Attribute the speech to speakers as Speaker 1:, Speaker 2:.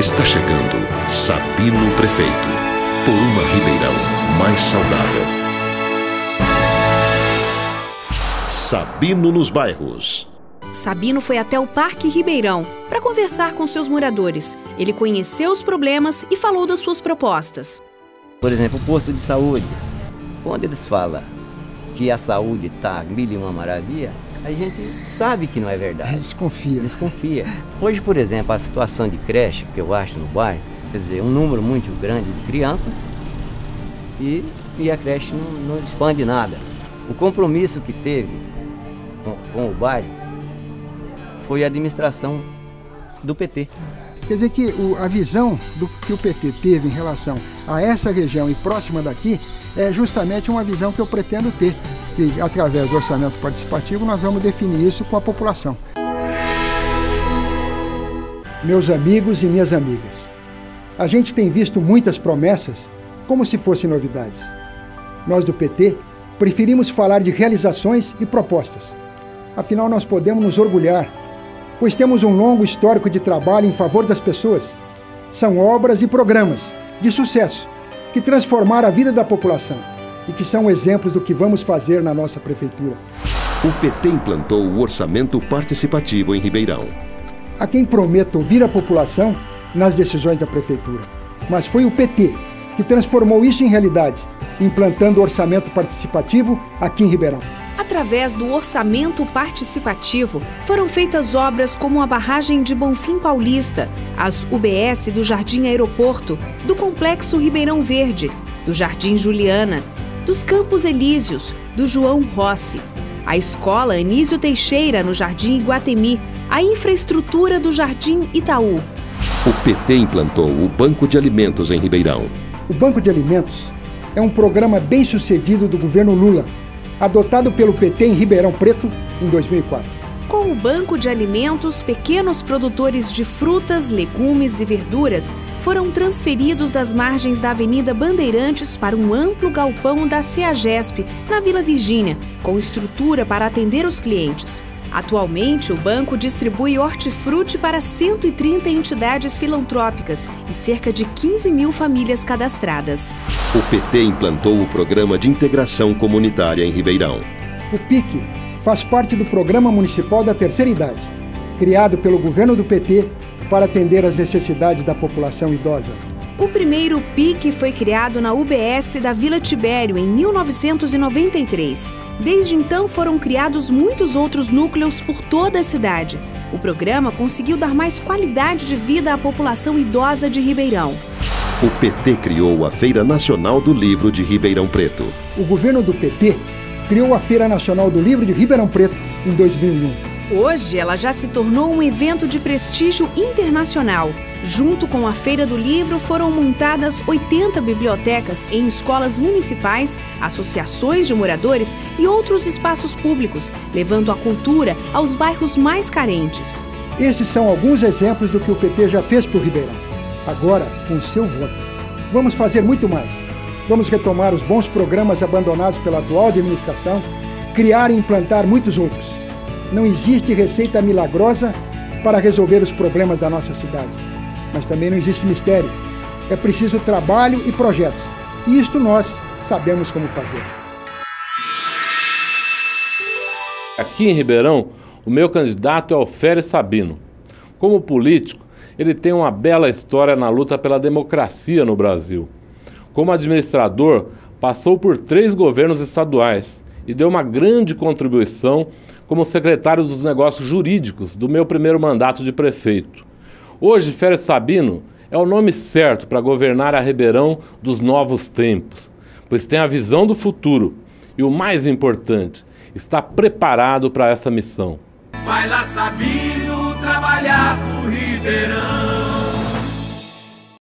Speaker 1: Está chegando Sabino Prefeito, por uma Ribeirão mais saudável. Sabino nos bairros.
Speaker 2: Sabino foi até o Parque Ribeirão para conversar com seus moradores. Ele conheceu os problemas e falou das suas propostas.
Speaker 3: Por exemplo, o posto de saúde. Quando eles falam que a saúde está mil e uma maravilha, a gente sabe que não é verdade.
Speaker 4: Desconfia.
Speaker 3: Desconfia. Hoje, por exemplo, a situação de creche que eu acho no bairro, quer dizer, um número muito grande de crianças e, e a creche não, não expande nada. O compromisso que teve com, com o bairro foi a administração do PT.
Speaker 4: Quer dizer que o, a visão do que o PT teve em relação a essa região e próxima daqui é justamente uma visão que eu pretendo ter, que através do orçamento participativo nós vamos definir isso com a população. Meus amigos e minhas amigas, a gente tem visto muitas promessas como se fossem novidades. Nós do PT preferimos falar de realizações e propostas. Afinal, nós podemos nos orgulhar pois temos um longo histórico de trabalho em favor das pessoas. São obras e programas de sucesso que transformaram a vida da população e que são exemplos do que vamos fazer na nossa prefeitura.
Speaker 1: O PT implantou o orçamento participativo em Ribeirão.
Speaker 4: A quem prometo ouvir a população nas decisões da prefeitura, mas foi o PT que transformou isso em realidade, implantando o orçamento participativo aqui em Ribeirão.
Speaker 2: Através do orçamento participativo, foram feitas obras como a barragem de Bonfim Paulista, as UBS do Jardim Aeroporto, do Complexo Ribeirão Verde, do Jardim Juliana, dos Campos Elíseos, do João Rossi, a Escola Anísio Teixeira, no Jardim Iguatemi, a infraestrutura do Jardim Itaú.
Speaker 1: O PT implantou o Banco de Alimentos em Ribeirão.
Speaker 4: O Banco de Alimentos é um programa bem sucedido do governo Lula adotado pelo PT em Ribeirão Preto em 2004.
Speaker 2: Com o Banco de Alimentos, pequenos produtores de frutas, legumes e verduras foram transferidos das margens da Avenida Bandeirantes para um amplo galpão da CEAGESP, na Vila Virgínia, com estrutura para atender os clientes. Atualmente, o banco distribui hortifruti para 130 entidades filantrópicas e cerca de 15 mil famílias cadastradas.
Speaker 1: O PT implantou o Programa de Integração Comunitária em Ribeirão.
Speaker 4: O PIC faz parte do Programa Municipal da Terceira Idade, criado pelo governo do PT para atender às necessidades da população idosa.
Speaker 2: O primeiro PIC foi criado na UBS da Vila Tibério em 1993. Desde então foram criados muitos outros núcleos por toda a cidade. O programa conseguiu dar mais qualidade de vida à população idosa de Ribeirão.
Speaker 1: O PT criou a Feira Nacional do Livro de Ribeirão Preto.
Speaker 4: O governo do PT criou a Feira Nacional do Livro de Ribeirão Preto em 2001.
Speaker 2: Hoje, ela já se tornou um evento de prestígio internacional. Junto com a Feira do Livro, foram montadas 80 bibliotecas em escolas municipais, associações de moradores e outros espaços públicos, levando a cultura aos bairros mais carentes.
Speaker 4: Esses são alguns exemplos do que o PT já fez por Ribeirão. Agora, com o seu voto, vamos fazer muito mais. Vamos retomar os bons programas abandonados pela atual administração, criar e implantar muitos outros não existe receita milagrosa para resolver os problemas da nossa cidade. Mas também não existe mistério. É preciso trabalho e projetos. E isto nós sabemos como fazer.
Speaker 5: Aqui em Ribeirão, o meu candidato é Alférez Sabino. Como político, ele tem uma bela história na luta pela democracia no Brasil. Como administrador, passou por três governos estaduais e deu uma grande contribuição como secretário dos negócios jurídicos do meu primeiro mandato de prefeito. Hoje, Férez Sabino é o nome certo para governar a Ribeirão dos novos tempos, pois tem a visão do futuro e, o mais importante, está preparado para essa missão.
Speaker 6: Vai lá, Sabino, trabalhar pro Ribeirão.